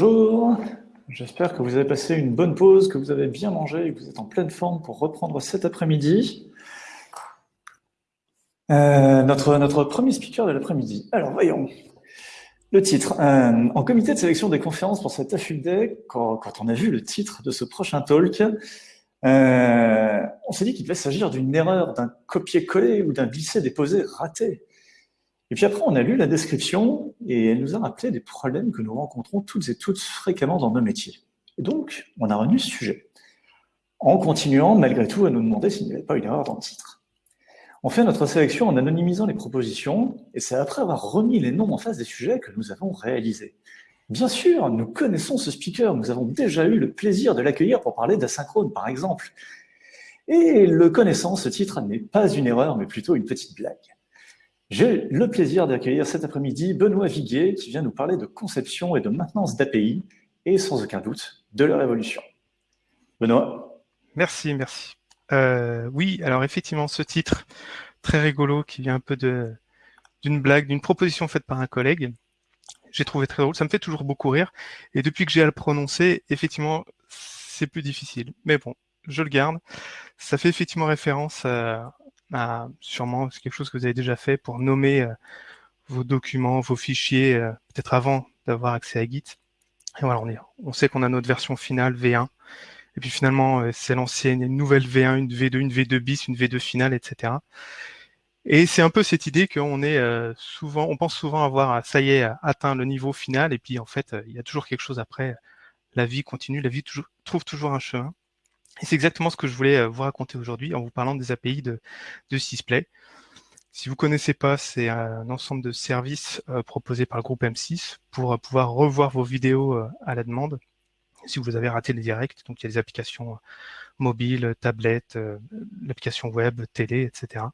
Bonjour, j'espère que vous avez passé une bonne pause, que vous avez bien mangé et que vous êtes en pleine forme pour reprendre cet après-midi. Euh, notre, premier speaker de l'après-midi. Alors voyons, le titre. Euh, en comité de sélection des conférences pour cet AFUL Day, quand, quand, on a vu le titre de ce prochain talk, euh, on s'est dit qu'il devait s'agir d'une erreur, d'un copier-coller ou d'un glisser-déposer raté. Et puis après, on a lu la description et elle nous a rappelé des problèmes que nous rencontrons toutes et toutes fréquemment dans nos métiers. Et donc, on a retenu ce sujet, en continuant malgré tout à nous demander s'il n'y avait pas une erreur dans le titre. On fait notre sélection en anonymisant les propositions, et c'est après avoir remis les noms en face des sujets que nous avons réalisé. Bien sûr, nous connaissons ce speaker, nous avons déjà eu le plaisir de l'accueillir pour parler d'asynchrone, par exemple. Et le connaissant, ce titre n'est pas une erreur, mais plutôt une petite blague. J'ai le plaisir d'accueillir cet après-midi Benoît Viguier qui vient nous parler de conception et de maintenance d'API et sans aucun doute de leur évolution. Benoît Merci, merci. Euh, oui, alors effectivement, ce titre très rigolo qui vient un peu d'une blague, d'une proposition faite par un collègue, j'ai trouvé très drôle. Ça me fait toujours beaucoup rire. Et depuis que j'ai à le prononcer, effectivement, c'est plus difficile. Mais bon, je le garde. Ça fait effectivement référence à, bah, sûrement c'est quelque chose que vous avez déjà fait pour nommer euh, vos documents, vos fichiers, euh, peut-être avant d'avoir accès à Git. Et voilà, on, est, on sait qu'on a notre version finale V1. Et puis finalement, euh, c'est l'ancienne, une nouvelle V1, une V2, une V2 bis, une V2 finale, etc. Et c'est un peu cette idée qu'on est souvent, on pense souvent avoir, ça y est, atteint le niveau final, et puis en fait, il y a toujours quelque chose après. La vie continue, la vie trouve toujours un chemin. Et c'est exactement ce que je voulais euh, vous raconter aujourd'hui en vous parlant des API de, de Sysplay. Si vous connaissez pas, c'est un ensemble de services euh, proposés par le groupe M6 pour euh, pouvoir revoir vos vidéos à la demande. Si vous avez raté les directs, donc il y a des applications mobiles, tablettes, l'application web, télé, etc.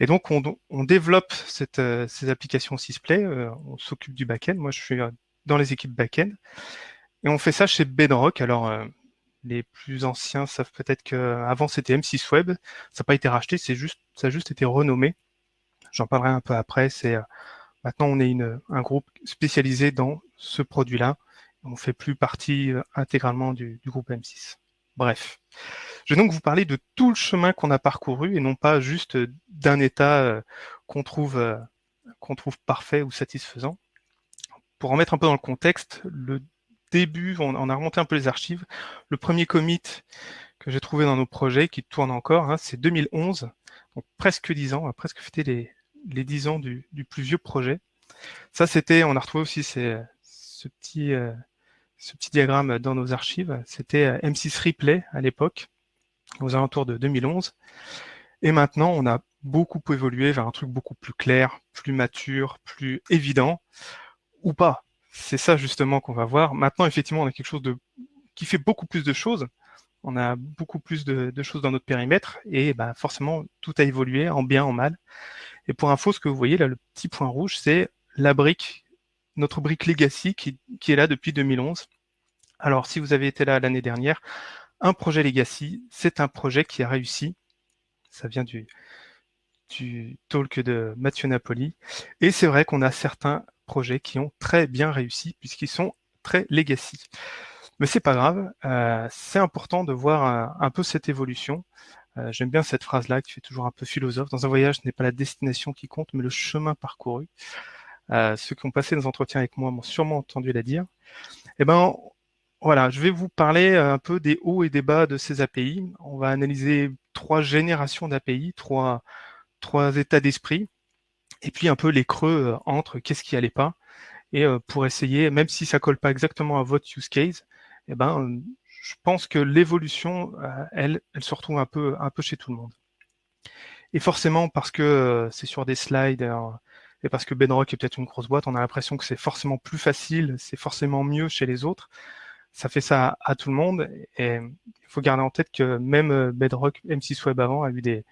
Et donc on, développe ces applications Sysplay, on s'occupe du back-end. Moi je suis dans les équipes back-end. Et on fait ça chez Bedrock. Alors les plus anciens savent peut-être qu'avant c'était M6 Web, ça n'a pas été racheté, c'est juste, ça a juste été renommé. J'en parlerai un peu après. C'est euh, maintenant on est une, un groupe spécialisé dans ce produit-là. On fait plus partie euh, intégralement du, du, groupe M6. Bref, je vais donc vous parler de tout le chemin qu'on a parcouru et non pas juste d'un état euh, qu'on trouve qu'on trouve parfait ou satisfaisant. Pour en mettre un peu dans le contexte, le début, on, a remonté un peu les archives. Le premier commit que j'ai trouvé dans nos projets, qui tourne encore, hein, c'est 2011, donc presque 10 ans, on a presque fêté les, les 10 ans du, plus vieux projet. Ça, c'était, on a retrouvé aussi ce, petit, euh, ce petit diagramme dans nos archives. C'était euh, M6 Replay à l'époque, aux alentours de 2011. Et maintenant, on a beaucoup évolué vers un truc beaucoup plus clair, plus mature, plus évident, ou pas c'est ça justement qu'on va voir. Maintenant, effectivement, on a quelque chose qui fait beaucoup plus de choses. On a beaucoup plus de, choses dans notre périmètre et bah, forcément, tout a évolué en bien, en mal. Et pour info, ce que vous voyez là, le petit point rouge, c'est la brique, notre brique Legacy qui, est là depuis 2011. Alors, si vous avez été là l'année dernière, un projet Legacy, c'est un projet qui a réussi. Ça vient du, du talk de Mathieu Napoli. Et c'est vrai qu'on a certains projets qui ont très bien réussi puisqu'ils sont très legacy. Mais c'est pas grave, euh, c'est important de voir un, peu cette évolution. Euh, j'aime bien cette phrase-là qui fait toujours un peu philosophe. Dans un voyage, ce n'est pas la destination qui compte, mais le chemin parcouru. Euh, ceux qui ont passé des entretiens avec moi m'ont sûrement entendu la dire. Eh ben, voilà, je vais vous parler un peu des hauts et des bas de ces API. On va analyser trois générations d'API, trois, trois états d'esprit et puis un peu les creux euh, entre qu'est-ce qui allait pas, et euh, pour essayer, même si ça colle pas exactement à votre use case, eh ben, euh, je pense que l'évolution, elle, elle se retrouve un peu, un peu chez tout le monde. Et forcément, parce que c'est sur des slides, et parce que Bedrock est peut-être une grosse boîte, on a l'impression que c'est forcément plus facile, c'est forcément mieux chez les autres. Ça fait ça à, tout le monde. Et il faut garder en tête que même Bedrock, M6 Web avant, a eu des,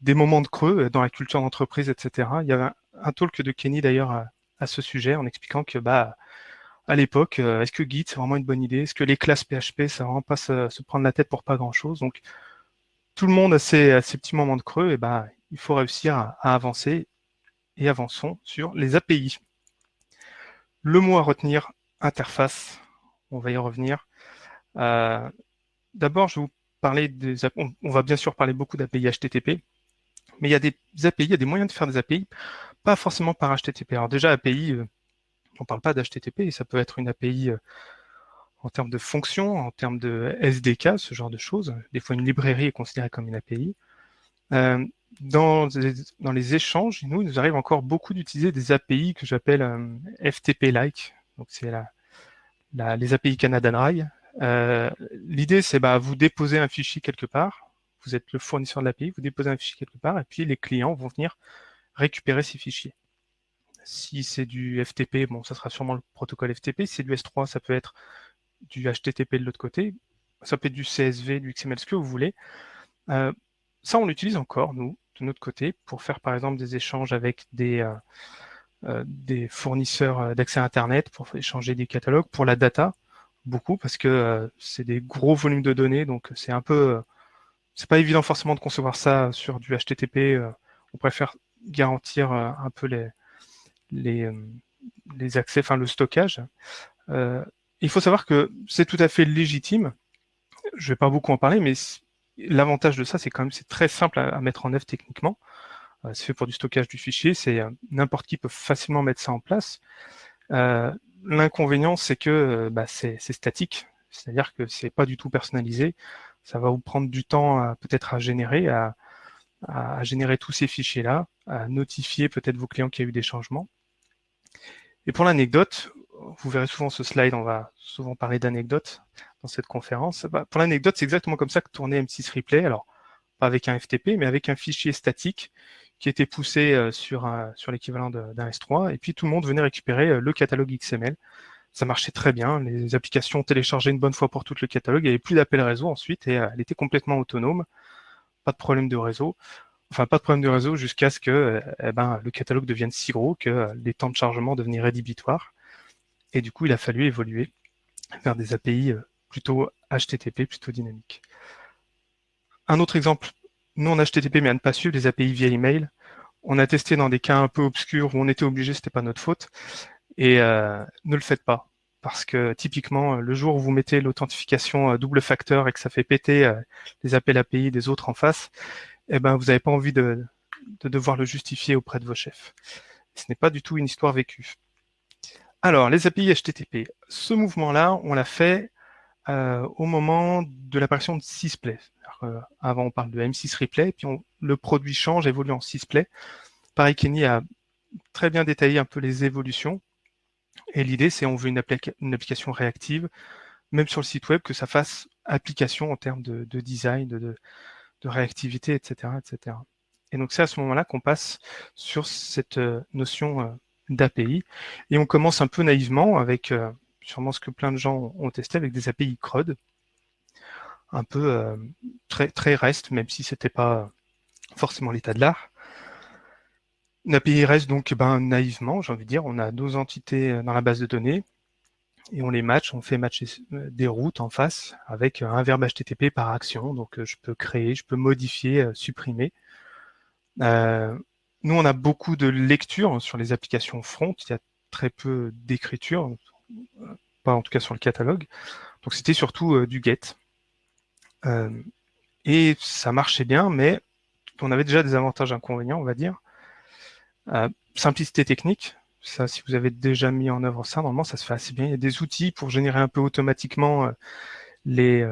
des moments de creux euh, dans la culture d'entreprise, etc. Il y avait un, talk de Kenny d'ailleurs à, ce sujet en expliquant que bah à l'époque, euh, est-ce que Git c'est vraiment une bonne idée? Est-ce que les classes PHP ça vraiment pas se, prendre la tête pour pas grand chose Donc tout le monde a ses, petits moments de creux et bah il faut réussir à, avancer et avançons sur les API. Le mot à retenir interface, on va y revenir. Euh, d'abord, je vous parler des... On va bien sûr parler beaucoup d'API HTTP, mais il y a des API, il y a des moyens de faire des API, pas forcément par HTTP. Alors déjà, API, euh, on ne parle pas d'HTTP, ça peut être une API en termes de fonctions, en termes de SDK, ce genre de choses. Des fois, une librairie est considérée comme une API. Euh, dans, les échanges, nous, il nous arrive encore beaucoup d'utiliser des API que j'appelle euh, FTP-like. Donc, c'est les API Canada Dry. Euh, L'idée, c'est bah, vous déposez un fichier quelque part. Vous êtes le fournisseur de l'API, vous déposez un fichier quelque part, et puis les clients vont venir récupérer ces fichiers. Si c'est du FTP, bon, ça sera sûrement le protocole FTP. Si c'est du S3, ça peut être du HTTP de l'autre côté, ça peut être du CSV, du XML, ce que vous voulez. Euh, ça, on l'utilise encore, nous, de notre côté, pour faire par exemple des échanges avec des, euh, euh, des fournisseurs d'accès à Internet, pour échanger des catalogues, pour la data, beaucoup, parce que c'est des gros volumes de données, donc c'est un peu... c'est pas évident forcément de concevoir ça sur du HTTP. on préfère garantir un peu les, les, les accès, enfin le stockage. Il faut savoir que c'est tout à fait légitime. Je vais pas beaucoup en parler, mais l'avantage de ça, c'est quand même c'est très simple à, mettre en œuvre techniquement. Euh, c'est fait pour du stockage du fichier, c'est euh, n'importe qui peut facilement mettre ça en place. Euh, l'inconvénient, c'est que bah, c'est statique, c'est-à-dire que c'est pas du tout personnalisé. Ça va vous prendre du temps peut-être à générer, à, à, générer tous ces fichiers-là, à notifier peut-être vos clients qu'il y a eu des changements. Et pour l'anecdote, vous verrez souvent ce slide, on va souvent parler d'anecdotes dans cette conférence. Bah, pour l'anecdote, c'est exactement comme ça que tournait M6 Replay. Alors, pas avec un FTP, mais avec un fichier statique qui était poussé euh, sur, sur l'équivalent d'un S3. Et puis, tout le monde venait récupérer euh, le catalogue XML. Ça marchait très bien. Les applications téléchargeaient une bonne fois pour tout le catalogue. Il n'y avait plus d'appel réseau ensuite et euh, elle était complètement autonome. Pas de problème de réseau. Enfin, pas de problème de réseau jusqu'à ce que eh ben, le catalogue devienne si gros que les temps de chargement devenaient rédhibitoires. Et du coup, il a fallu évoluer vers des API euh, plutôt HTTP, plutôt dynamiques. Un autre exemple, non HTTP, mais à ne pas suivre, les API via email. On a testé dans des cas un peu obscurs où on était obligé, c'était pas notre faute. Et euh, ne le faites pas. Parce que typiquement, le jour où vous mettez l'authentification double facteur et que ça fait péter euh, les appels API des autres en face, eh ben, vous n'avez pas envie de, de devoir le justifier auprès de vos chefs. Ce n'est pas du tout une histoire vécue. Alors, les API HTTP. Ce mouvement-là, on l'a fait euh, au moment de l'apparition de Sysplay. Euh, avant, on parle de M6 Replay, puis le produit change, évolue en Sysplay. Pareil, Kenny a très bien détaillé un peu les évolutions. Et l'idée, c'est on veut une, application réactive, même sur le site web, que ça fasse application en termes de, design, de, réactivité, etc., etc. Et donc, c'est à ce moment-là qu'on passe sur cette euh, notion d'API. Et on commence un peu naïvement avec euh, sûrement ce que plein de gens ont testé avec des API CRUD, un peu euh, très, très REST, même si c'était pas forcément l'état de l'art. Une API donc ben, naïvement, j'ai envie de dire, on a nos entités euh, dans la base de données et on les match, on fait matcher des routes en face avec un verbe HTTP par action. Donc je peux créer, je peux modifier, supprimer. Nous, on a beaucoup de lectures sur les applications front. Il y a très peu d'écriture, pas en tout cas sur le catalogue. Donc c'était surtout euh, du get. Euh, et ça marchait bien, mais on avait déjà des avantages inconvénients, on va dire. Euh, simplicité technique, ça, si vous avez déjà mis en œuvre ça, normalement, ça se fait assez bien. Il y a des outils pour générer un peu automatiquement les,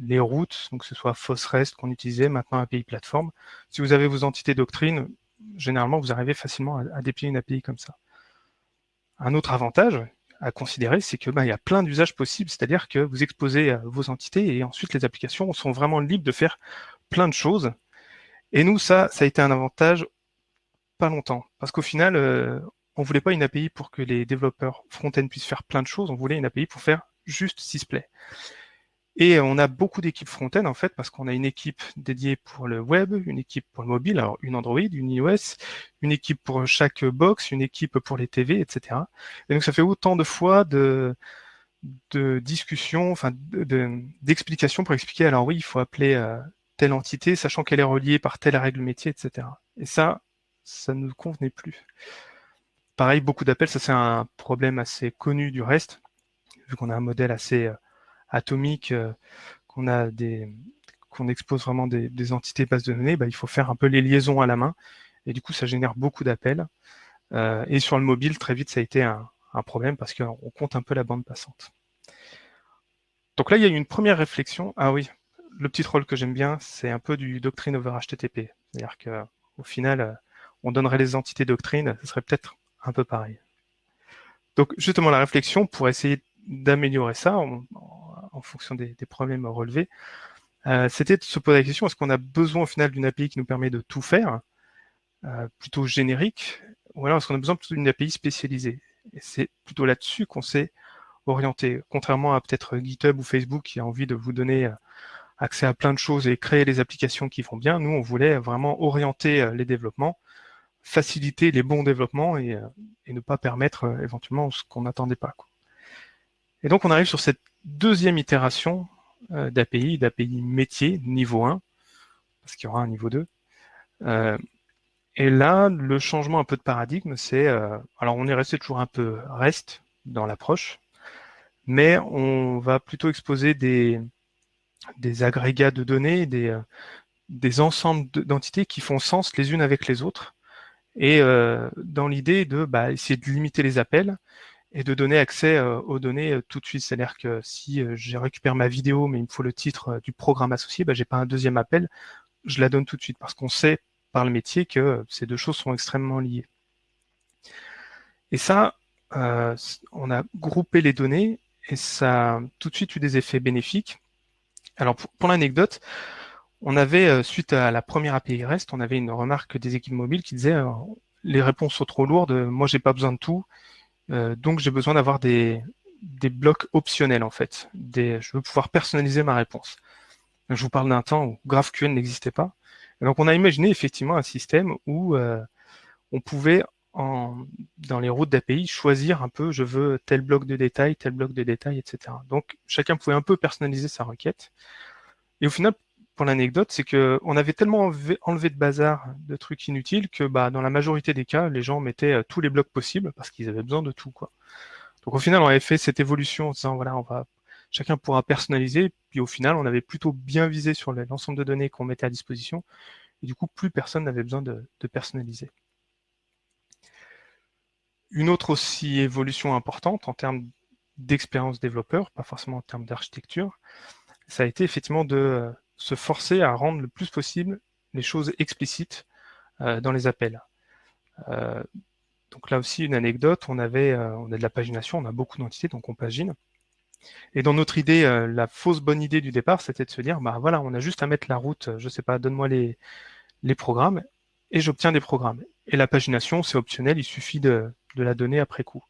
les routes, donc que ce soit FOSREST qu'on utilisait, maintenant API Platform. Si vous avez vos entités doctrine, généralement, vous arrivez facilement à, déplier une API comme ça. Un autre avantage à considérer, c'est que bah, il y a plein d'usages possibles, c'est-à-dire que vous exposez euh, vos entités et ensuite les applications sont vraiment libres de faire plein de choses. Et nous, ça, ça a été un avantage longtemps, parce qu'au final, euh, on voulait pas une API pour que les développeurs front-end puissent faire plein de choses, on voulait une API pour faire juste Sysplay. Et on a beaucoup d'équipes front-end en fait parce qu'on a une équipe dédiée pour le web, une équipe pour le mobile, alors une Android, une iOS, une équipe pour chaque box, une équipe pour les TV, etc. Et donc ça fait autant de fois de, de discussions, enfin d'explications pour expliquer alors oui, il faut appeler euh, telle entité, sachant qu'elle est reliée par telle règle métier, etc. Et ça, ça ne nous convenait plus. Pareil, beaucoup d'appels, ça c'est un problème assez connu du reste vu qu'on a un modèle assez atomique, qu'on a des qu'on expose vraiment des, entités bases de données, bah, il faut faire un peu les liaisons à la main. Et du coup, ça génère beaucoup d'appels. et sur le mobile, très vite, ça a été un, un problème parce qu'on compte un peu la bande passante. Donc là, il y a une première réflexion. Ah oui, le petit rôle que j'aime bien, c'est un peu du doctrine over HTTP. C'est-à-dire qu'au final, euh, on donnerait les entités doctrines, ce serait peut-être un peu pareil. Donc justement, la réflexion pour essayer d'améliorer ça en, fonction des, problèmes relevés, euh, c'était de se poser la question, est-ce qu'on a besoin au final d'une API qui nous permet de tout faire, euh, plutôt générique, ou alors est-ce qu'on a besoin plutôt d'une API spécialisée? Et c'est plutôt là-dessus qu'on s'est orienté, contrairement à peut-être GitHub ou Facebook qui a envie de vous donner accès à plein de choses et créer les applications qui vont bien. Nous, on voulait vraiment orienter euh, les développements, faciliter les bons développements et, euh, ne pas permettre euh, éventuellement ce qu'on n'attendait pas. Et donc, on arrive sur cette deuxième itération d'API, d'API métier, niveau 1, parce qu'il y aura un niveau 2. et là, le changement un peu de paradigme, c'est... alors, on est resté toujours un peu reste dans l'approche, mais on va plutôt exposer des, des agrégats de données, des, euh, des ensembles d'entités qui font sens les unes avec les autres, et euh, dans l'idée de bah, essayer de limiter les appels et de donner accès euh, aux données tout de suite. C'est-à-dire que si je récupère ma vidéo, mais il me faut le titre du programme associé, bah, j'ai pas un deuxième appel, je la donne tout de suite, parce qu'on sait par le métier que ces deux choses sont extrêmement liées. Et ça, on a groupé les données et ça a tout de suite eu des effets bénéfiques alors pour, l'anecdote, on avait, euh, suite à la première API REST, on avait une remarque des équipes mobiles qui disait euh, les réponses sont trop lourdes, moi j'ai pas besoin de tout, euh, donc j'ai besoin d'avoir des, blocs optionnels en fait. je veux pouvoir personnaliser ma réponse. Je vous parle d'un temps où GraphQL n'existait pas. donc on a imaginé effectivement un système où on pouvait dans les routes d'API choisir un peu je veux tel bloc de détail, tel bloc de détail, etc. Donc chacun pouvait un peu personnaliser sa requête. Et au final, l'anecdote, c'est qu'on avait tellement enlevé, de bazar, de trucs inutiles, que bah, dans la majorité des cas, les gens mettaient euh, tous les blocs possibles parce qu'ils avaient besoin de tout. Quoi. Donc au final, on avait fait cette évolution en disant voilà, on va chacun pourra personnaliser. Puis au final, on avait plutôt bien visé sur l'ensemble de données qu'on mettait à disposition. Et du coup, plus personne n'avait besoin de personnaliser. Une autre aussi évolution importante en termes d'expérience développeur, pas forcément en termes d'architecture, ça a été effectivement de euh, se forcer à rendre le plus possible les choses explicites euh, dans les appels. Euh, donc là aussi, une anecdote, on avait on a de la pagination, on a beaucoup d'entités, donc on pagine. Et dans notre idée, la fausse bonne idée du départ, c'était de se dire, bah voilà, on a juste à mettre la route, je sais pas, donne-moi les, les programmes, et j'obtiens des programmes. Et la pagination, c'est optionnel, il suffit de, de la donner après coup.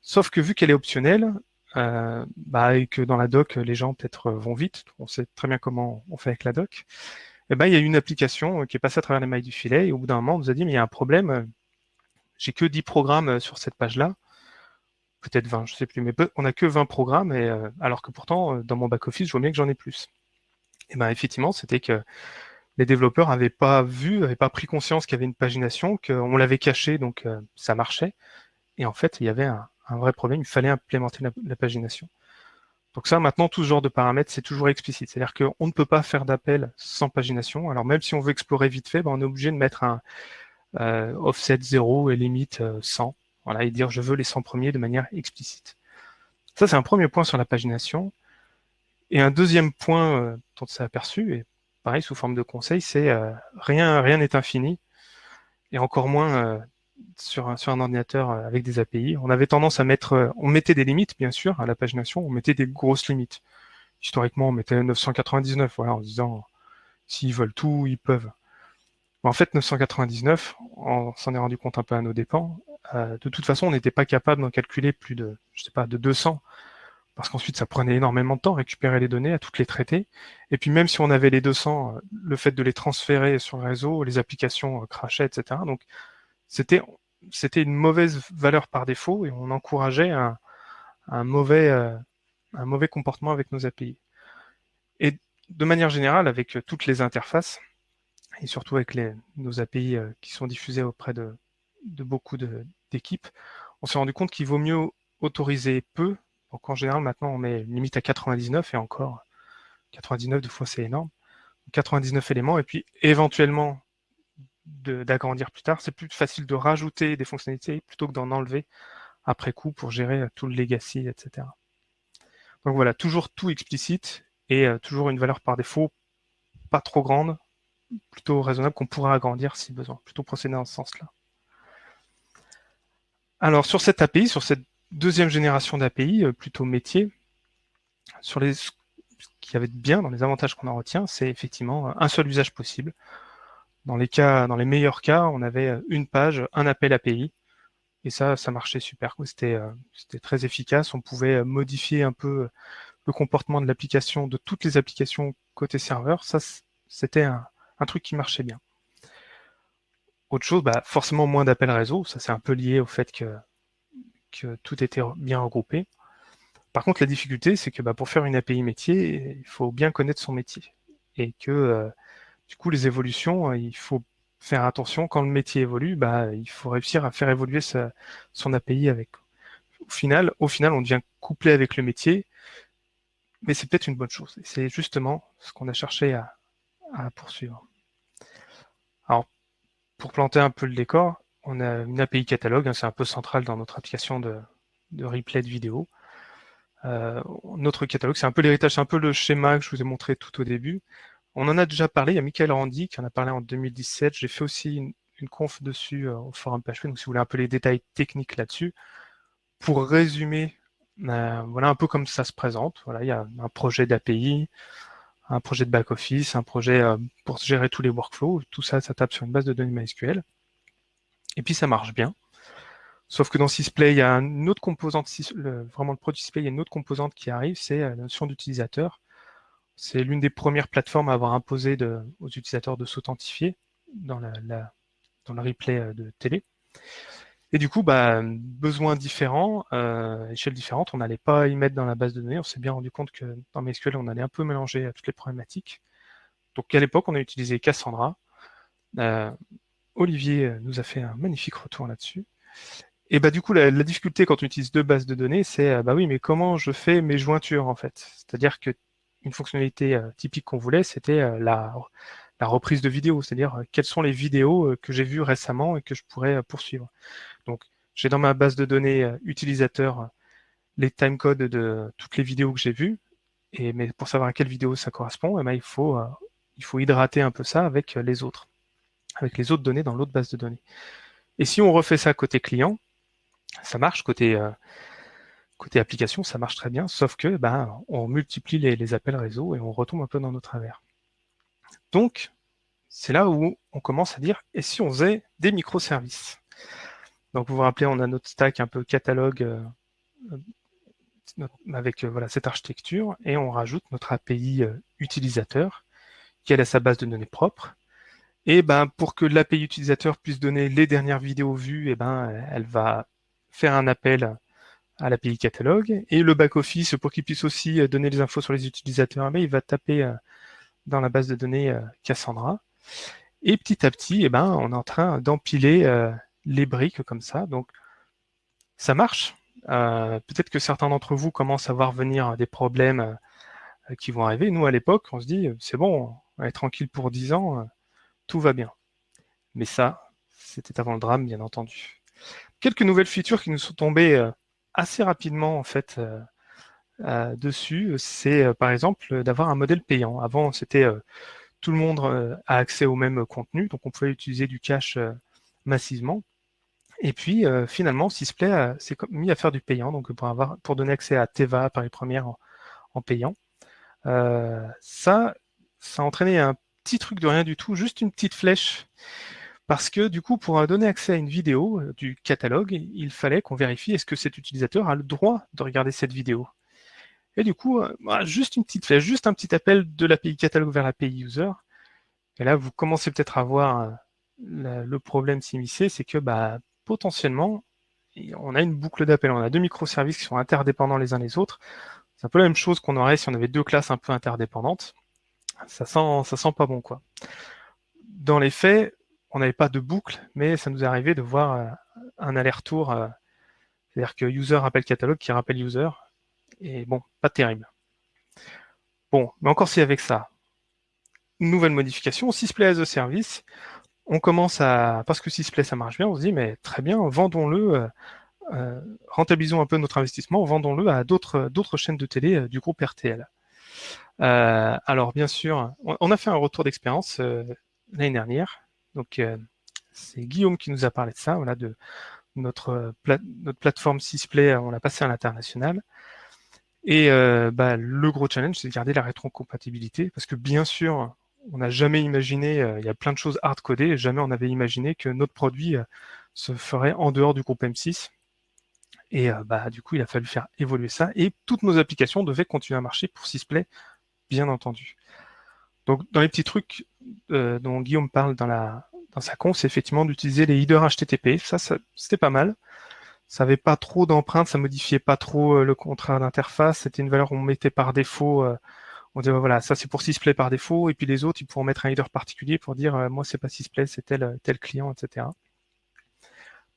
Sauf que vu qu'elle est optionnelle, euh, bah, et que dans la doc, les gens peut-être vont vite, on sait très bien comment on fait avec la doc, et eh ben, il y a une application qui est passée à travers les mailles du filet, et au bout d'un moment, on nous a dit, mais il y a un problème, j'ai que 10 programmes sur cette page-là, peut-être 20, je sais plus, mais on n'a que 20 programmes, et, euh, alors que pourtant, dans mon back-office, je vois bien que j'en ai plus. Et ben effectivement, c'était que les développeurs n'avaient pas vu, n'avaient pas pris conscience qu'il y avait une pagination, qu'on l'avait caché, donc euh, ça marchait. Et en fait, il y avait un, vrai problème, il fallait implémenter la, pagination. Donc ça, maintenant, tout ce genre de paramètres, c'est toujours explicite. C'est-à-dire qu'on ne peut pas faire d'appel sans pagination. Alors même si on veut explorer vite fait, ben, on est obligé de mettre un euh, offset 0 et limite 100. Euh, voilà, et dire je veux les 100 premiers de manière explicite. Ça, c'est un premier point sur la pagination. Et un deuxième point dont on s'est aperçu, et pareil, sous forme de conseil, c'est euh, rien rien n'est infini, et encore moins euh, sur, un, ordinateur euh, avec des API. On avait tendance à mettre, on mettait des limites, bien sûr, à la pagination, on mettait des grosses limites. Historiquement, on mettait 999, voilà, en disant, s'ils veulent tout, ils peuvent. en fait, 999, on s'en est rendu compte un peu à nos dépens. de toute façon, on n'était pas capable d'en calculer plus de, je sais pas, de 200 parce qu'ensuite ça prenait énormément de temps, récupérer les données, à toutes les traiter. Et puis même si on avait les 200, euh, le fait de les transférer sur le réseau, les applications euh, crachaient, etc. Donc c'était une mauvaise valeur par défaut et on encourageait un, mauvais euh, mauvais comportement avec nos API. Et de manière générale, avec toutes les interfaces et surtout avec les, nos API qui sont diffusées auprès de, de beaucoup d'équipes, on s'est rendu compte qu'il vaut mieux autoriser peu Donc en général, maintenant, on met une limite à 99 et encore 99 deux fois, c'est énorme. 99 éléments et puis éventuellement d'agrandir plus tard. C'est plus facile de rajouter des fonctionnalités plutôt que d'en enlever après coup pour gérer tout le legacy, etc. Donc voilà, toujours tout explicite et euh, toujours une valeur par défaut pas trop grande, plutôt raisonnable qu'on pourra agrandir si besoin, plutôt procéder dans ce sens-là. Alors sur cette API, sur cette deuxième génération d'API, euh, plutôt métier, sur ce qu'il avait de bien dans les avantages qu'on en retient, c'est effectivement un seul usage possible. Dans les meilleurs cas, on avait une page, un appel API, et ça, ça marchait super. Euh, c'était très efficace. On pouvait modifier un peu le comportement de l'application, de toutes les applications côté serveur. Ça, c'était un, truc qui marchait bien. Autre chose, bah, forcément moins d'appels réseau. Ça, c'est un peu lié au fait que, tout était bien regroupé. Par contre, la difficulté, c'est que bah, pour faire une API métier, il faut bien connaître son métier. Et que, euh, du coup, les évolutions, il faut faire attention. Quand le métier évolue, bah, il faut réussir à faire évoluer son API avec. Au final, au final, on devient couplé avec le métier, mais c'est peut-être une bonne chose. C'est justement ce qu'on a cherché à, poursuivre. Alors, pour planter un peu le décor, on a une API catalogue, hein, c'est un peu central dans notre application de, replay de vidéo. Euh, notre catalogue, c'est un peu l'héritage, c'est un peu le schéma que je vous ai montré tout au début. On en a déjà parlé, il y a Michael Randy qui en a parlé en 2017. J'ai fait aussi une, conf dessus euh, au forum PHP, donc si vous voulez un peu les détails techniques là-dessus. Pour résumer, euh, voilà un peu comme ça se présente. Voilà, il y a un projet d'API, un projet de back-office, un projet euh, pour gérer tous les workflows. Tout ça, ça tape sur une base de données MySQL. Et puis ça marche bien. Sauf que dans Sysplay, il y a une autre composante, vraiment le produit Sysplay, il y a une autre composante qui arrive, c'est la notion d'utilisateur. C'est l'une des premières plateformes à avoir imposé aux utilisateurs de s'authentifier dans, dans le replay euh, de télé. Et du coup, bah, besoins différents, euh, échelles différentes, on n'allait pas y mettre dans la base de données. On s'est bien rendu compte que dans MySQL, on allait un peu mélanger euh, toutes les problématiques. Donc à l'époque, on a utilisé Cassandra. Euh, Olivier nous a fait un magnifique retour là-dessus. Et bah du coup, la, difficulté quand on utilise deux bases de données, c'est bah oui, mais comment je fais mes jointures en fait? C'est-à-dire que une fonctionnalité euh, typique qu'on voulait, c'était euh, la, reprise de vidéos, c'est-à-dire euh, quelles sont les vidéos que j'ai vues récemment et que je pourrais poursuivre. Donc, j'ai dans ma base de données utilisateur les timecodes de toutes les vidéos que j'ai vues, et mais pour savoir à quelle vidéo ça correspond, eh ben, il, faut, il faut hydrater un peu ça avec les autres, avec les autres données dans l'autre base de données. Et si on refait ça côté client, ça marche côté Côté application, ça marche très bien, sauf que ben, on multiplie les, appels réseau et on retombe un peu dans nos travers. Donc, c'est là où on commence à dire, et si on faisait des microservices? Donc, vous vous rappelez, on a notre stack un peu catalogue euh, avec euh, voilà, cette architecture, et on rajoute notre API euh, utilisateur, qui a sa base de données propre. Et ben, pour que l'API utilisateur puisse donner les dernières vidéos vues, et ben, elle va faire un appel à l'API catalogue. Et le back-office, pour qu'il puisse aussi euh, donner les infos sur les utilisateurs, il va taper euh, dans la base de données euh, Cassandra. Et petit à petit, eh ben, on est en train d'empiler les briques comme ça. Donc, ça marche. Peut-être que certains d'entre vous commencent à voir venir des problèmes qui vont arriver. Nous, à l'époque, on se dit, c'est bon, on est tranquille pour 10 ans, tout va bien. Mais ça, c'était avant le drame, bien entendu. Quelques nouvelles features qui nous sont tombées assez rapidement en fait euh, euh, dessus, c'est euh, par exemple d'avoir un modèle payant. Avant, c'était tout le monde a accès au même contenu, donc on pouvait utiliser du cache massivement. Et puis finalement, Sysplay s'est mis à faire du payant, donc pour, avoir, pour donner accès à Teva, Paris Première en, en payant. ça, ça a entraîné un petit truc de rien du tout, juste une petite flèche parce que du coup, pour donner accès à une vidéo euh, du catalogue, il fallait qu'on vérifie est-ce que cet utilisateur a le droit de regarder cette vidéo. Et du coup, euh, juste une petite juste un petit appel de l'API catalogue vers l'API user. Et là, vous commencez peut-être à voir euh, le problème s'immiscer, c'est que bah, potentiellement, on a une boucle d'appel. On a deux microservices qui sont interdépendants les uns les autres. C'est un peu la même chose qu'on aurait si on avait deux classes un peu interdépendantes. Ça sent, ça sent pas bon, quoi. Dans les faits, on n'avait pas de boucle, mais ça nous arrivé de voir euh, un aller-retour, euh, c'est-à-dire que user rappelle catalogue qui rappelle user, Et bon, pas terrible. Bon, mais encore si avec ça, nouvelle modification, Sysplay as a service, on commence à, parce que Sysplay ça marche bien, on se dit, mais très bien, vendons-le, euh, rentabilisons un peu notre investissement, vendons-le à d'autres chaînes de télé du groupe RTL. alors bien sûr, on, a fait un retour d'expérience l'année dernière, donc c'est Guillaume qui nous a parlé de ça, voilà, de notre, notre plateforme Sysplay, on l'a passé à l'international. Et bah, le gros challenge, c'est de garder la rétrocompatibilité, parce que bien sûr, on n'a jamais imaginé, euh, il y a plein de choses hard-codées, jamais on n'avait imaginé que notre produit euh, se ferait en dehors du groupe M6. Et euh, bah, du coup, il a fallu faire évoluer ça. Et toutes nos applications devaient continuer à marcher pour Sysplay, bien entendu. Donc, dans les petits trucs dont Guillaume parle dans, sa con, c'est effectivement d'utiliser les headers HTTP. Ça, c'était pas mal. Ça n'avait pas trop d'empreintes, ça modifiait pas trop le contrat d'interface. C'était une valeur qu'on mettait par défaut on dit voilà, ça c'est pour Sysplay par défaut, et puis les autres, ils pourront mettre un header particulier pour dire euh, moi c'est pas Sysplay, c'est tel, client, etc.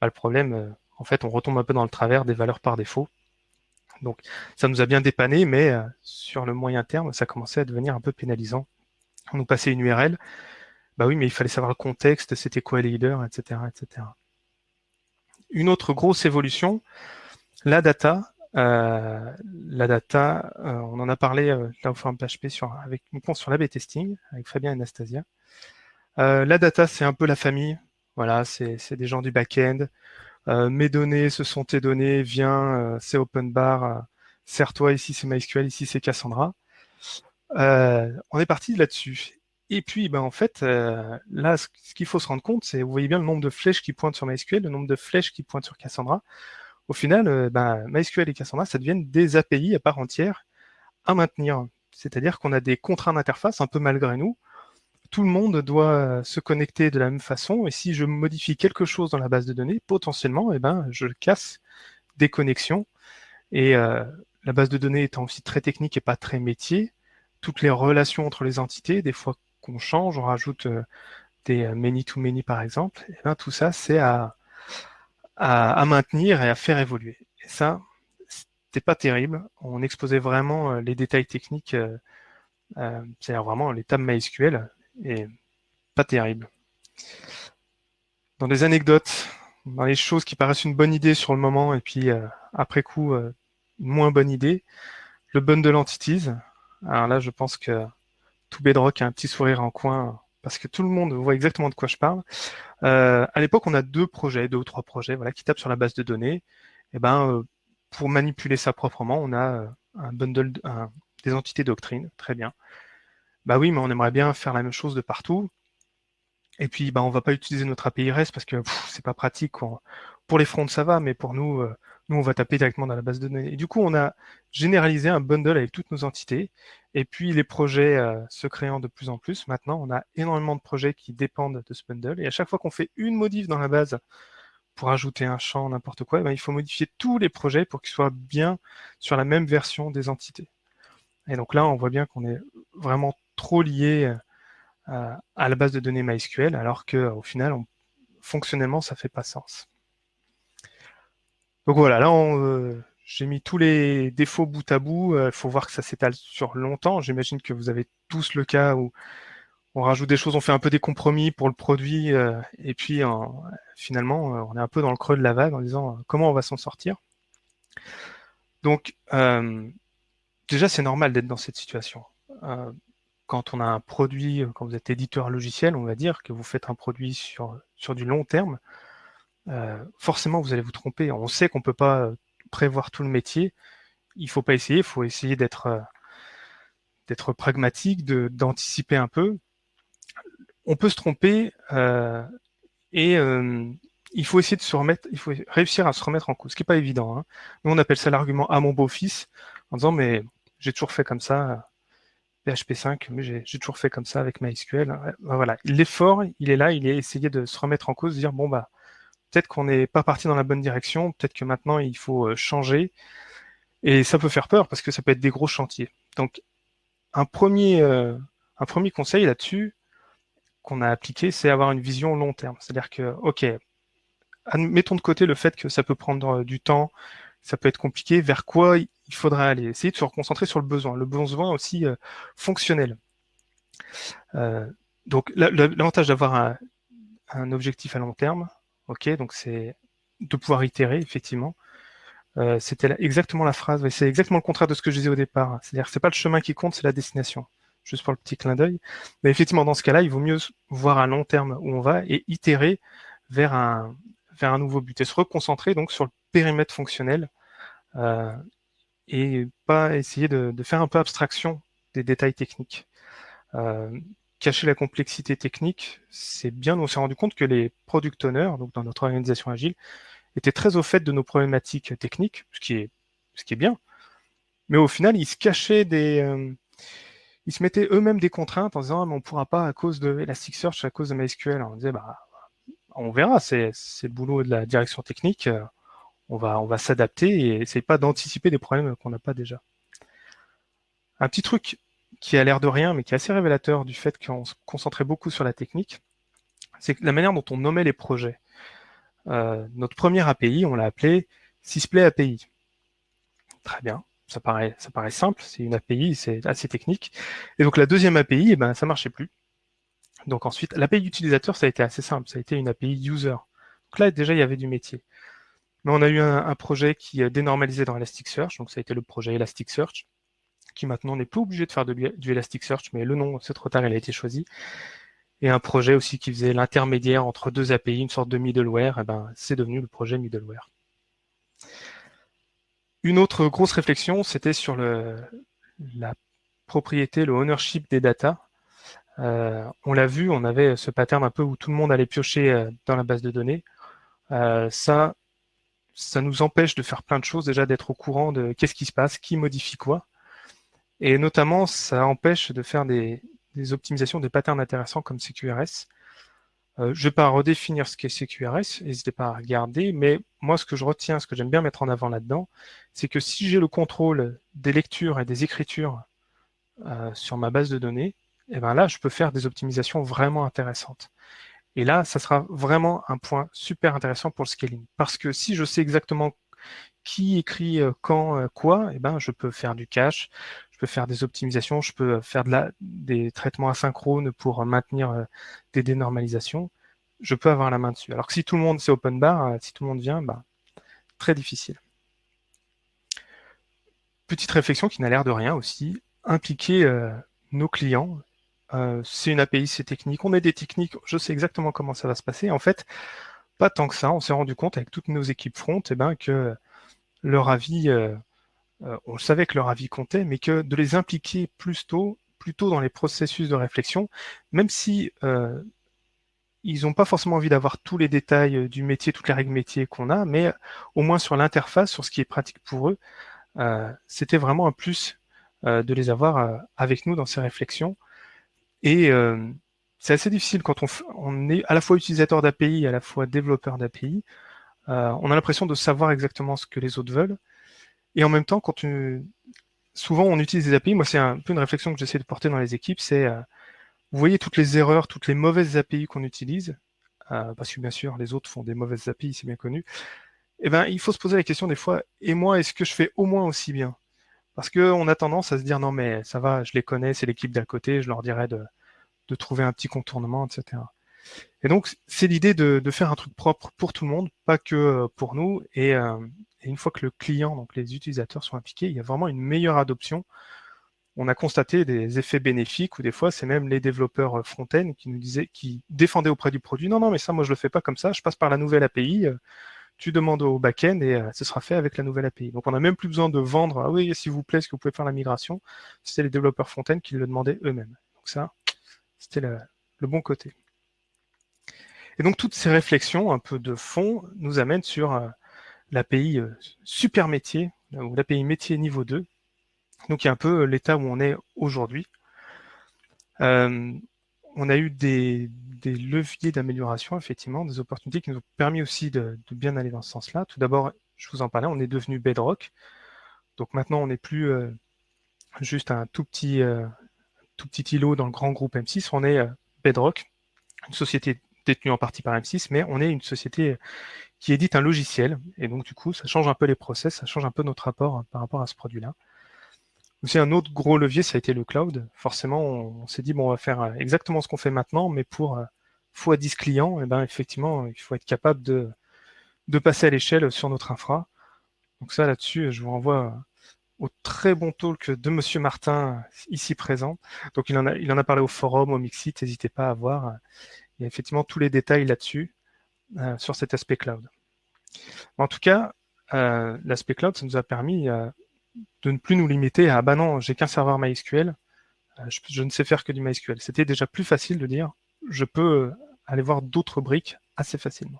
Bah, le problème, euh, en fait, on retombe un peu dans le travers des valeurs par défaut. Donc ça nous a bien dépanné, mais euh, sur le moyen terme, ça commençait à devenir un peu pénalisant. Nous passait une URL, bah oui, mais il fallait savoir le contexte, c'était quoi les headers, etc., etc. Une autre grosse évolution, la data. Euh, la data, euh, on en a parlé euh, là au forum PHP sur, avec une sur l'AB testing avec Fabien et Anastasia. la data, c'est un peu la famille. Voilà, c'est des gens du back-end. mes données, ce sont tes données. Viens, c'est open bar. Sers-toi, ici c'est MySQL, ici c'est Cassandra. On est parti là-dessus. Et puis, ben, en fait, là, ce qu'il faut se rendre compte, c'est, vous voyez bien le nombre de flèches qui pointent sur MySQL, le nombre de flèches qui pointent sur Cassandra au final, euh, ben, MySQL et Cassandra, ça deviennent des API à part entière à maintenir. C'est-à-dire qu'on a des contraintes d'interface un peu malgré nous. Tout le monde doit se connecter de la même façon. Et si je modifie quelque chose dans la base de données, potentiellement, eh ben, je casse des connexions. Et euh, la base de données étant aussi très technique et pas très métier, toutes les relations entre les entités, des fois qu'on change, on rajoute euh, des many-to-many par exemple, et eh ben, tout ça, c'est à, maintenir et à faire évoluer. Et ça, c'était pas terrible. On exposait vraiment euh, les détails techniques, euh, euh, c'est-à-dire vraiment les tables MySQL, et pas terrible. Dans des anecdotes, dans les choses qui paraissent une bonne idée sur le moment, et puis après coup, une moins bonne idée, le bundle entities. Alors là, je pense que tout Bedrock a un petit sourire en coin parce que tout le monde voit exactement de quoi je parle. Euh, à l'époque, on a deux projets, deux ou trois projets, voilà, qui tapent sur la base de données. Et eh ben, euh, pour manipuler ça proprement, on a euh, un bundle, des entités doctrines, très bien. Bah oui, mais on aimerait bien faire la même chose de partout. Et puis, bah, on va pas utiliser notre API REST parce que c'est pas pratique. Pour les fronts, ça va, mais pour nous, nous, on va taper directement dans la base de données. Du coup, on a généralisé un bundle avec toutes nos entités. Et puis, les projets euh, se créant de plus en plus. Maintenant, on a énormément de projets qui dépendent de ce bundle. Et à chaque fois qu'on fait une modif dans la base pour ajouter un champ, n'importe quoi, eh ben, il faut modifier tous les projets pour qu'ils soient bien sur la même version des entités. Et donc là, on voit bien qu'on est vraiment trop lié euh, à la base de données MySQL, alors qu'au final, fonctionnellement, ça fait pas sens. Donc voilà, là, euh, j'ai mis tous les défauts bout à bout. Il euh, faut voir que ça s'étale sur longtemps. J'imagine que vous avez tous le cas où on rajoute des choses, on fait un peu des compromis pour le produit, euh, et puis finalement, on est un peu dans le creux de la vague en disant comment on va s'en sortir. Donc, déjà, c'est normal d'être dans cette situation. quand on a un produit, quand vous êtes éditeur logiciel, on va dire que vous faites un produit sur, sur du long terme, euh, forcément vous allez vous tromper. On sait qu'on ne peut pas euh, prévoir tout le métier. Il ne faut pas essayer, il faut essayer d'être euh, pragmatique, d'anticiper un peu. On peut se tromper et il faut essayer de se remettre, il faut réussir à se remettre en cause, ce qui n'est pas évident. Hein. Nous, on appelle ça l'argument à mon beau-fils, en disant mais j'ai toujours fait comme ça, PHP 5, mais j'ai toujours fait comme ça avec MySQL. Ben voilà, l'effort, il est là, il est essayer de se remettre en cause, de dire bon bah peut-être qu'on n'est pas parti dans la bonne direction, peut-être que maintenant il faut euh, changer. Et ça peut faire peur parce que ça peut être des gros chantiers. Donc un premier, euh, un premier conseil là-dessus qu'on a appliqué, c'est avoir une vision long terme. C'est-à-dire que, ok, mettons de côté le fait que ça peut prendre euh, du temps, ça peut être compliqué. Vers quoi il faudrait aller? Essayer de se reconcentrer sur le besoin, le besoin aussi fonctionnel. donc l'avantage d'avoir un, un, objectif à long terme, ok, donc c'est de pouvoir itérer effectivement. Euh, c'était exactement la phrase, c'est exactement le contraire de ce que je disais au départ. C'est-à-dire que c'est pas le chemin qui compte, c'est la destination. Juste pour le petit clin d'œil. Mais effectivement, dans ce cas-là, il vaut mieux voir à long terme où on va et itérer vers un, vers un nouveau but et se reconcentrer donc sur le périmètre fonctionnel euh, et pas essayer de, faire un peu abstraction des détails techniques. Euh, cacher la complexité technique, c'est bien. On s'est rendu compte que les product owners, donc dans notre organisation agile, étaient très au fait de nos problématiques techniques, ce qui est, bien. Mais au final, ils se cachaient des... Euh, ils se mettaient eux-mêmes des contraintes en disant ah, mais on ne pourra pas à cause de Elasticsearch, à cause de MySQL. On disait bah on verra, c'est le boulot de la direction technique. On va, on va s'adapter et essayer pas d'anticiper des problèmes qu'on n'a pas déjà. Un petit truc qui a l'air de rien, mais qui est assez révélateur du fait qu'on se concentrait beaucoup sur la technique, c'est la manière dont on nommait les projets. Euh, notre première API, on l'a appelé Sysplay API. Très bien, ça paraît, simple, c'est une API, c'est assez technique. Et donc la deuxième API, eh ben, ça marchait plus. Donc ensuite, l'API utilisateur, ça a été assez simple, ça a été une API user. Donc là, déjà, il y avait du métier. Mais on a eu un, projet qui dénormalisait dans Elasticsearch, donc ça a été le projet Elasticsearch, qui maintenant n'est plus obligé de faire du Elasticsearch, mais le nom, c'est trop tard, il a été choisi et un projet aussi qui faisait l'intermédiaire entre deux API, une sorte de middleware, eh ben, c'est devenu le projet middleware. Une autre grosse réflexion, c'était sur la propriété, le ownership des data. Euh, on l'a vu, on avait ce pattern un peu où tout le monde allait piocher euh, dans la base de données. Euh, ça, ça nous empêche de faire plein de choses, déjà d'être au courant de qu'est-ce qui se passe, qui modifie quoi. Et notamment, ça empêche de faire des, optimisations, des patterns intéressants comme CQRS. Euh, je ne vais pas redéfinir ce qu'est CQRS, n'hésitez pas à regarder, mais moi ce que je retiens, ce que j'aime bien mettre en avant là-dedans, c'est que si j'ai le contrôle des lectures et des écritures euh, sur ma base de données, eh ben là je peux faire des optimisations vraiment intéressantes. Et là, ça sera vraiment un point super intéressant pour le scaling. Parce que si je sais exactement qui écrit euh, quand, quoi, eh ben, je peux faire du cache, faire des optimisations, je peux faire de la, des traitements asynchrones pour maintenir euh, des dénormalisations. Je peux avoir la main dessus. Alors que si tout le monde, c'est open bar, euh, si tout le monde vient, bah, très difficile. Petite réflexion qui n'a l'air de rien aussi, impliquer euh, nos clients. c'est une API, c'est technique. On est des techniques, je sais exactement comment ça va se passer. En fait, pas tant que ça. On s'est rendu compte avec toutes nos équipes front eh ben, que leur avis euh, on savait que leur avis comptait, mais que de les impliquer plus tôt, plus tôt dans les processus de réflexion, même si euh, ils n'ont pas forcément envie d'avoir tous les détails du métier, toutes les règles métiers qu'on a, mais au moins sur l'interface, sur ce qui est pratique pour eux, euh, c'était vraiment un plus de les avoir avec nous dans ces réflexions. Et c'est assez difficile quand on, on, est à la fois utilisateur d'API, à la fois développeur d'API. on a l'impression de savoir exactement ce que les autres veulent, et en même temps, quand tu... souvent on utilise des API, moi c'est un peu une réflexion que j'essaie de porter dans les équipes, c'est euh, vous voyez toutes les erreurs, toutes les mauvaises API qu'on utilise, euh, parce que bien sûr les autres font des mauvaises API, c'est bien connu, eh ben, il faut se poser la question des fois, et moi, est-ce que je fais au moins aussi bien? Parce qu'on a tendance à se dire, non mais ça va, je les connais, c'est l'équipe d'à côté, je leur dirais de, de trouver un petit contournement, etc. Et donc, c'est l'idée de, de, faire un truc propre pour tout le monde, pas que euh, pour nous. Et, et une fois que le client, donc les utilisateurs sont impliqués, il y a vraiment une meilleure adoption. On a constaté des effets bénéfiques ou des fois, c'est même les développeurs euh, front-end qui nous disaient, qui défendaient auprès du produit, non, non, mais ça, moi, je le fais pas comme ça, je passe par la nouvelle API, euh, tu demandes au back-end et euh, ce sera fait avec la nouvelle API. Donc, on n'a même plus besoin de vendre, ah oui, s'il vous plaît, est-ce que vous pouvez faire la migration? C'était les développeurs front-end qui le demandaient eux-mêmes. Donc ça, c'était le bon côté. Et donc, toutes ces réflexions un peu de fond nous amènent sur l'API euh, super métier, ou l'API métier niveau 2. Donc il un peu euh, l'état où on est aujourd'hui. Euh, on a eu des, leviers d'amélioration, effectivement, des opportunités qui nous ont permis aussi de, bien aller dans ce sens-là. Tout d'abord, je vous en parlais, on est devenu Bedrock. Donc maintenant, on n'est plus juste un tout petit, tout petit îlot dans le grand groupe M6, on est Bedrock, une société détenue en partie par M6, mais on est une société qui édite un logiciel. Et donc, du coup, ça change un peu les process, ça change un peu notre rapport hein, par rapport à ce produit-là. Aussi, un autre gros levier, ça a été le cloud. Forcément, on, s'est dit, bon, on va faire euh, exactement ce qu'on fait maintenant, mais pour x 10 clients, et eh ben, effectivement, il faut être capable de, de passer à l'échelle sur notre infra. Donc ça, là-dessus, je vous renvoie au très bon talk de Monsieur Martin, ici présent. Donc il en a, il en a parlé au forum, au Mixit, n'hésitez pas à voir. Il y a effectivement tous les détails là-dessus, euh, sur cet aspect cloud. En tout cas, euh, l'aspect cloud, ça nous a permis euh, de ne plus nous limiter à « bah non, j'ai qu'un serveur MySQL, je, ne sais faire que du MySQL ». C'était déjà plus facile de dire « je peux aller voir d'autres briques assez facilement ».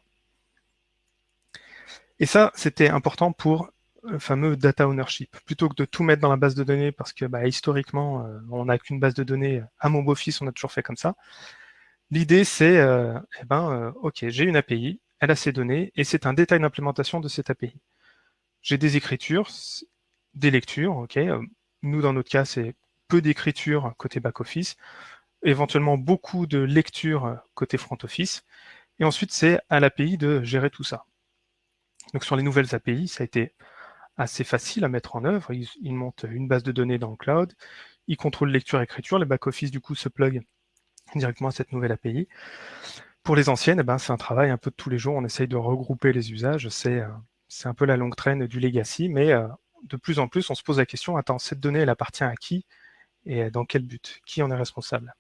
Et ça, c'était important pour le fameux data ownership. Plutôt que de tout mettre dans la base de données, parce que bah, historiquement, on n'a qu'une base de données à MobileOffice, on a toujours fait comme ça. L'idée, c'est, euh, eh ben, euh, OK, j'ai une API, elle a ses données, et c'est un détail d'implémentation de cette API. J'ai des écritures, des lectures, OK. Nous, dans notre cas, c'est peu d'écriture côté back-office, éventuellement beaucoup de lectures côté front-office, et ensuite, c'est à l'API de gérer tout ça. Donc sur les nouvelles API, ça a été assez facile à mettre en œuvre. Ils, montent une base de données dans le cloud, ils contrôlent lecture-écriture, les back-office du coup se plug directement à cette nouvelle API. Pour les anciennes, eh ben, c'est un travail un peu de tous les jours, on essaye de regrouper les usages, c'est euh, un peu la longue traîne du legacy, mais euh, de plus en plus on se pose la question, attends, cette donnée elle appartient à qui et dans quel but? Qui en est responsable?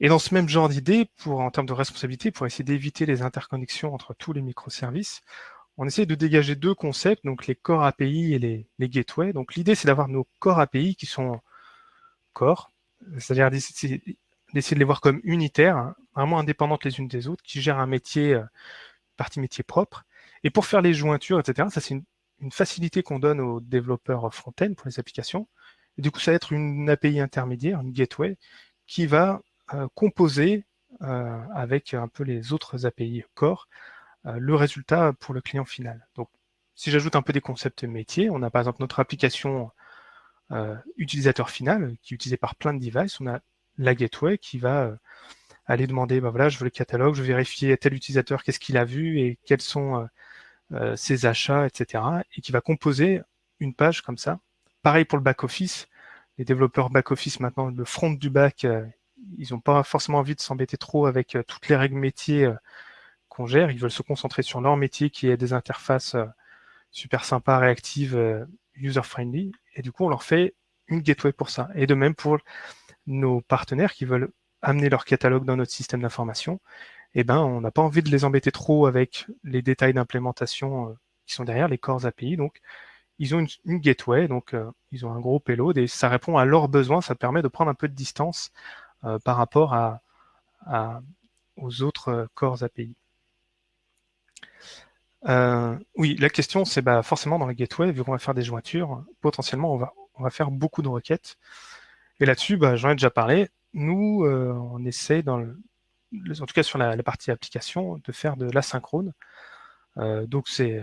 Et dans ce même genre d'idée, en termes de responsabilité, pour essayer d'éviter les interconnexions entre tous les microservices, on essaie de dégager deux concepts, donc les core API et les, gateways. Donc l'idée, c'est d'avoir nos core API qui sont core, c'est-à-dire d'essayer de les voir comme unitaires, hein, vraiment indépendantes les unes des autres, qui gèrent un métier, euh, partie métier propre. Et pour faire les jointures, etc., ça c'est une, facilité qu'on donne aux développeurs front-end pour les applications. Du coup, ça va être une API intermédiaire, une gateway, qui va euh, composer euh, avec un peu les autres API core le résultat pour le client final. Donc, si j'ajoute un peu des concepts métiers, on a par exemple notre application utilisateur final qui est utilisée par plein de devices. La gateway qui va euh, aller demander, bah voilà, je veux le catalogue, je veux vérifier tel utilisateur, qu'est-ce qu'il a vu et quels sont ses achats, etc. Et qui va composer une page comme ça. Pareil pour le back-office. Les développeurs back-office maintenant, le front du back, ils n'ont pas forcément envie de s'embêter trop avec toutes les règles métiers qu'on gère. Ils veulent se concentrer sur leur métier qui est des interfaces euh, super sympas, réactives, euh, user-friendly. Et du coup, on leur fait une gateway pour ça. Et de même pour nos partenaires qui veulent amener leur catalogue dans notre système d'information, eh ben, on n'a pas envie de les embêter trop avec les détails d'implémentation euh, qui sont derrière les corps API. Donc, ils ont une, gateway, donc ils ont un gros payload et ça répond à leurs besoins. Ça permet de prendre un peu de distance par rapport à, aux autres corps API. Euh, oui, la question, c'est bah, forcément dans les gateway, vu qu'on va faire des jointures, potentiellement, on va, on va faire beaucoup de requêtes. Et là-dessus, bah, j'en ai déjà parlé. Nous, euh, on essaie, en tout cas sur la, partie application, de faire de l'asynchrone. Euh, donc c'est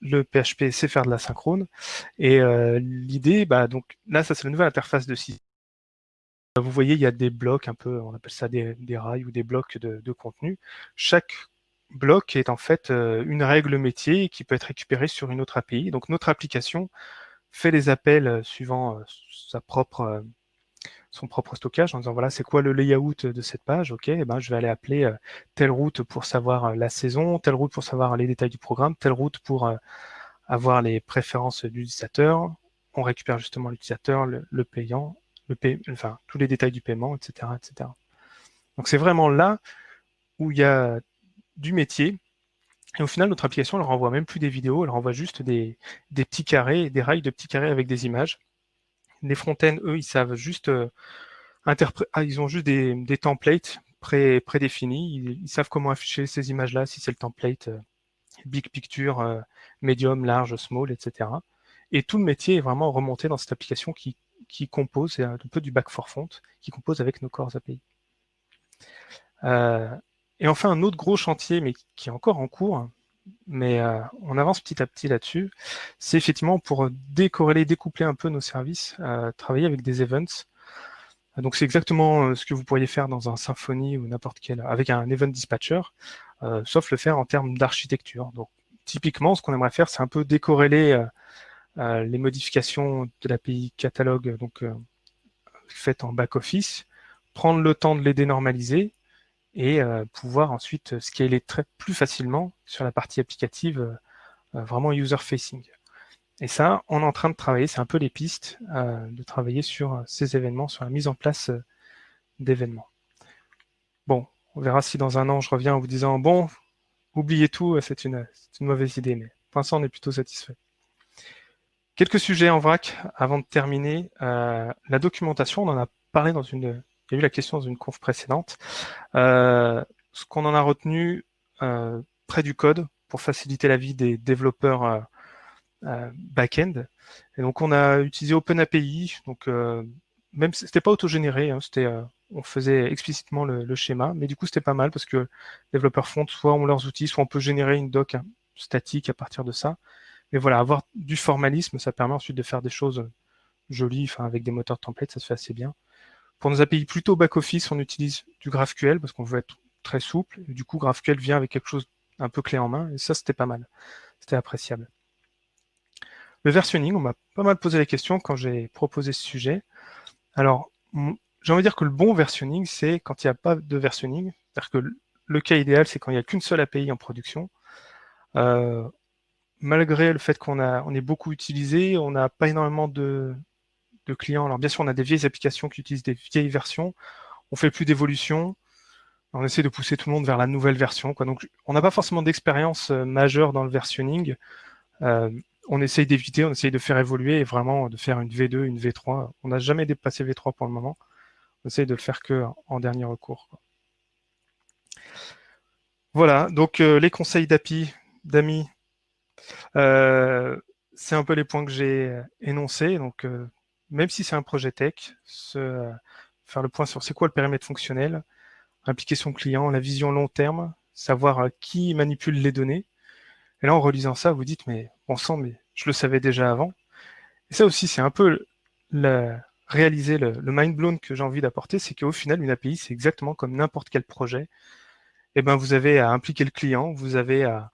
le, PHP sait faire de l'asynchrone. Et l'idée, bah, donc là, ça c'est la nouvelle interface de système. Vous voyez, il y a des blocs un peu, on appelle ça des, rails ou des blocs de, de contenu. Chaque bloc est en fait euh, une règle métier qui peut être récupérée sur une autre API. Donc notre application fait les appels euh, suivant euh, sa propre, son propre stockage en disant voilà c'est quoi le layout de cette page, ok, eh ben, je vais aller appeler telle route pour savoir la saison, telle route pour savoir les détails du programme, telle route pour avoir les préférences de l'utilisateur, on récupère justement l'utilisateur, le, payant, le enfin tous les détails du paiement, etc. etc. Donc c'est vraiment là où il y a du métier. Et au final, notre application, elle renvoie même plus des vidéos, elle renvoie juste des, petits carrés, des rails de petits carrés avec des images. Les front-end, eux, ils savent juste euh, ah, ils ont juste des, templates pré prédéfinis. Ils, savent comment afficher ces images-là, si c'est le template euh, big picture, euh, medium, large, small, etc. Et tout le métier est vraiment remonté dans cette application qui, compose, c'est un peu du back for front, qui compose avec nos core API. Et enfin, un autre gros chantier, mais qui est encore en cours, mais euh, on avance petit à petit là-dessus, c'est effectivement pour décorréler, découpler un peu nos services, euh, travailler avec des events. Donc c'est exactement euh, ce que vous pourriez faire dans un Symfony ou n'importe quel, avec un event dispatcher. sauf le faire en termes d'architecture. Donc, typiquement, ce qu'on aimerait faire, c'est un peu décorréler les modifications de l'API catalogue donc, faites en back-office, prendre le temps de les dénormaliser et pouvoir ensuite scaler très plus facilement sur la partie applicative vraiment user-facing. Et ça, on est en train de travailler, c'est un peu les pistes, euh, de travailler sur euh, ces événements, sur la mise en place euh, d'événements. Bon, on verra si dans un an je reviens en vous disant bon, oubliez tout, c'est une, une, mauvaise idée, mais pour l'instant on est plutôt satisfait. Quelques sujets en vrac avant de terminer. la documentation, on en a parlé dans une. Il y a eu la question dans une conf précédente. ce qu'on en a retenu près du code pour faciliter la vie des développeurs euh, back-end. Et donc on a utilisé OpenAPI, donc euh, même c'était pas autogénéré, hein, c'était euh, on faisait explicitement le, schéma, mais du coup c'était pas mal parce que les développeurs front, soit leurs outils, soit on peut générer une doc hein, statique à partir de ça. Mais voilà, avoir du formalisme, ça permet ensuite de faire des choses jolies, enfin avec des moteurs de template, ça se fait assez bien. Pour nos API plutôt back-office, on utilise du GraphQL parce qu'on veut être très souple. Du coup, GraphQL vient avec quelque chose un peu clé en main, et ça c'était pas mal, c'était appréciable. Le versionning, on m'a pas mal posé la question quand j'ai proposé ce sujet. Alors, j'ai envie de dire que le bon versionning, c'est quand il n'y a pas de versionning. C'est-à-dire que le cas idéal, c'est quand il n'y a qu'une seule API en production. Euh, malgré le fait qu'on on est beaucoup utilisé, on n'a pas énormément de, clients. Alors bien sûr, on a des vieilles applications qui utilisent des vieilles versions. On fait plus d'évolution. On essaie de pousser tout le monde vers la nouvelle version. Donc, on n'a pas forcément d'expérience euh, majeure dans le versionning. Euh, on essaye d'éviter, on essaye de faire évoluer et vraiment de faire une V2, une V3. On n'a jamais dépassé V3 pour le moment. On essaye de le faire que en dernier recours. Voilà, donc euh, les conseils d'API, d'amis, euh, c'est un peu les points que j'ai énoncés. Donc, même si c'est un projet tech, faire le point sur c'est quoi le périmètre fonctionnel, implication client, la vision long terme, savoir qui manipule les données. Et là, en relisant ça, vous dites, mais bon sang, mais je le savais déjà avant. Et ça aussi, c'est un peu réaliser le, mind blown que j'ai envie d'apporter, c'est qu'au final, une API, c'est exactement comme n'importe quel projet. Et eh ben, vous avez à impliquer le client, vous avez à,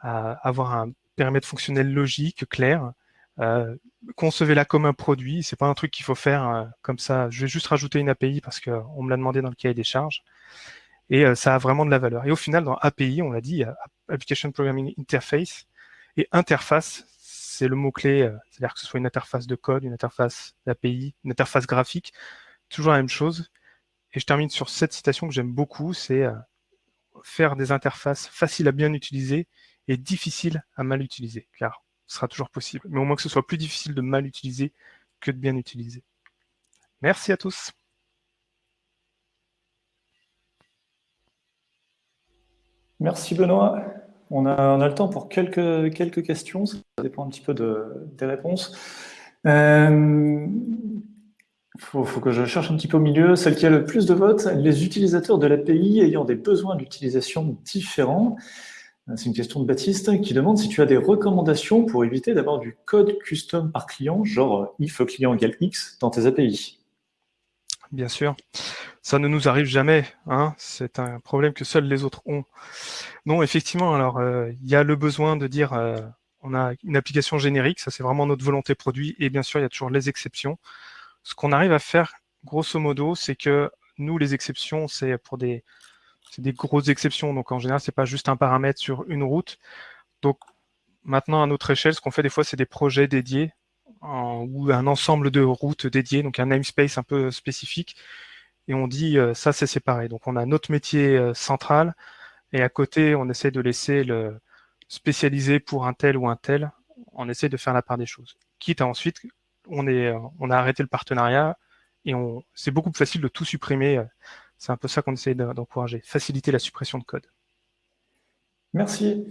avoir un périmètre fonctionnel logique, clair. Euh, concevez-la comme un produit. C'est pas un truc qu'il faut faire euh, comme ça. Je vais juste rajouter une API parce qu'on me l'a demandé dans le cahier des charges. Et euh, ça a vraiment de la valeur. Et au final, dans API, on l'a dit, Application Programming Interface et interface, c'est le mot-clé, euh, c'est-à-dire que ce soit une interface de code, une interface d'API, une interface graphique, toujours la même chose. Et je termine sur cette citation que j'aime beaucoup, c'est euh, faire des interfaces faciles à bien utiliser et difficiles à mal utiliser, car ce sera toujours possible, mais au moins que ce soit plus difficile de mal utiliser que de bien utiliser. Merci à tous. Merci Benoît. On a, le temps pour quelques, quelques questions, ça dépend un petit peu des réponses. Il euh, faut, que je cherche un petit peu au milieu. Celle qui a le plus de votes, les utilisateurs de l'API ayant des besoins d'utilisation différents. C'est une question de Baptiste qui demande si tu as des recommandations pour éviter d'avoir du code custom par client, genre if client égale X dans tes API. Bien sûr. Ça ne nous arrive jamais. Hein. C'est un problème que seuls les autres ont. Non, effectivement, alors euh, il y a le besoin de dire euh, on a une application générique, ça c'est vraiment notre volonté produit, et bien sûr, il y a toujours les exceptions. Ce qu'on arrive à faire, grosso modo, c'est que nous, les exceptions, c'est pour des, des grosses exceptions. Donc en général, c'est pas juste un paramètre sur une route. Donc maintenant, à notre échelle, ce qu'on fait des fois, c'est des projets dédiés ou un ensemble de routes dédiées, donc un namespace un peu spécifique, et on dit euh, ça c'est séparé. Donc on a notre métier euh, central, et à côté on essaie de laisser le spécialiser pour un tel ou un tel, on essaie de faire la part des choses. Quitte à ensuite, on, est, euh, on a arrêté le partenariat, et c'est beaucoup plus facile de tout supprimer. C'est un peu ça qu'on essaie d'encourager, faciliter la suppression de code. Merci.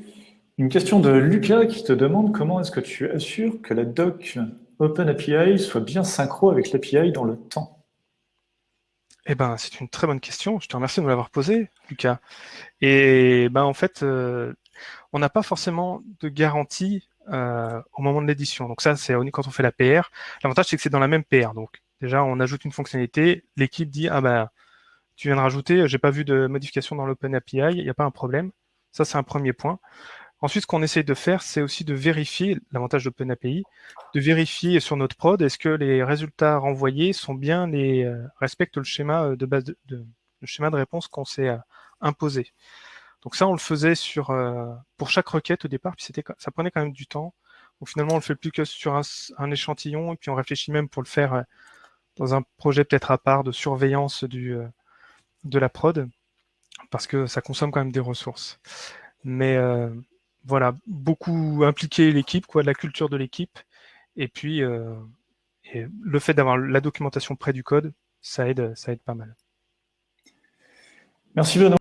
Une question de Lucas qui te demande comment est-ce que tu assures que la doc OpenAPI soit bien synchro avec l'API dans le temps? Eh ben, c'est une très bonne question. Je te remercie de me l'avoir posée, Lucas. Et ben, en fait, euh, on n'a pas forcément de garantie euh, au moment de l'édition. Donc ça, c'est quand on fait la PR. L'avantage, c'est que c'est dans la même PR. Donc déjà, on ajoute une fonctionnalité. L'équipe dit, ah ben, tu viens de rajouter, j'ai pas vu de modification dans l'OpenAPI, il n'y a pas un problème Ça, c'est un premier point. Ensuite, ce qu'on essaye de faire, c'est aussi de vérifier, l'avantage d'OpenAPI, de vérifier sur notre prod, est-ce que les résultats renvoyés sont bien les euh, respectent le schéma euh, de base de, le schéma de réponse qu'on s'est euh, imposé. Donc ça, on le faisait sur pour chaque requête au départ, puis c'était ça prenait quand même du temps. Donc finalement, on le fait plus que sur un, échantillon, et puis on réfléchit même pour le faire dans un projet peut-être à part de surveillance du, de la prod, parce que ça consomme quand même des ressources. Mais voilà, beaucoup impliquer l'équipe, quoi, la culture de l'équipe, et puis euh, le fait d'avoir la documentation près du code, ça aide, ça aide pas mal. Merci Benoît.